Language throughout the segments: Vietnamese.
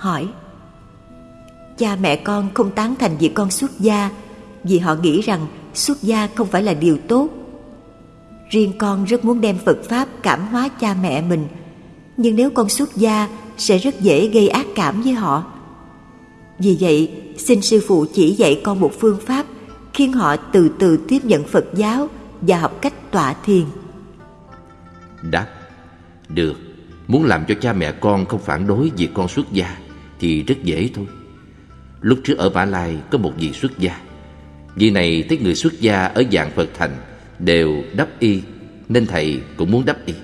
hỏi, Cha mẹ con không tán thành việc con xuất gia, Vì họ nghĩ rằng xuất gia không phải là điều tốt. Riêng con rất muốn đem Phật Pháp cảm hóa cha mẹ mình, Nhưng nếu con xuất gia sẽ rất dễ gây ác cảm với họ. Vì vậy, xin sư phụ chỉ dạy con một phương pháp Khiến họ từ từ tiếp nhận Phật giáo Và học cách tọa thiền. Đáp, Được, Muốn làm cho cha mẹ con không phản đối việc con xuất gia thì rất dễ thôi. Lúc trước ở Mã Lai có một vị xuất gia. Vị này thấy người xuất gia ở dạng Phật thành Đều đắp y, Nên thầy cũng muốn đắp y.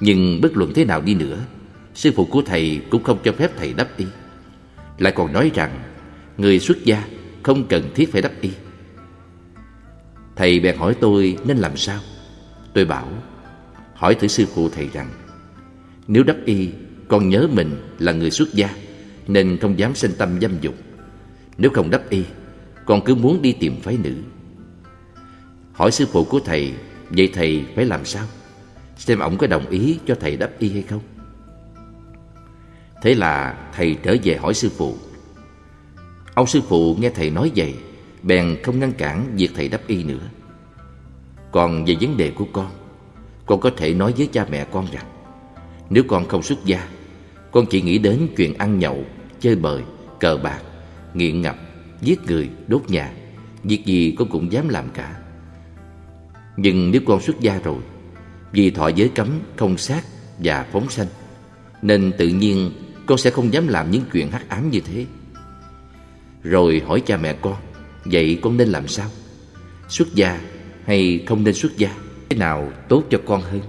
Nhưng bất luận thế nào đi nữa, Sư phụ của thầy cũng không cho phép thầy đắp y. Lại còn nói rằng, Người xuất gia không cần thiết phải đắp y. Thầy bèn hỏi tôi nên làm sao? Tôi bảo, Hỏi thử sư phụ thầy rằng, Nếu đắp y con nhớ mình là người xuất gia, Nên không dám sinh tâm dâm dục. Nếu không đắp y, Con cứ muốn đi tìm phái nữ. Hỏi sư phụ của thầy, Vậy thầy phải làm sao? Xem ổng có đồng ý cho thầy đắp y hay không? Thế là thầy trở về hỏi sư phụ. Ông sư phụ nghe thầy nói vậy, Bèn không ngăn cản việc thầy đắp y nữa. Còn về vấn đề của con Con có thể nói với cha mẹ con rằng, Nếu con không xuất gia con chỉ nghĩ đến chuyện ăn nhậu Chơi bời, cờ bạc Nghiện ngập, giết người, đốt nhà Việc gì con cũng dám làm cả Nhưng nếu con xuất gia rồi Vì thọ giới cấm không sát và phóng sanh Nên tự nhiên con sẽ không dám làm những chuyện hắc ám như thế Rồi hỏi cha mẹ con Vậy con nên làm sao? Xuất gia hay không nên xuất gia? Thế nào tốt cho con hơn?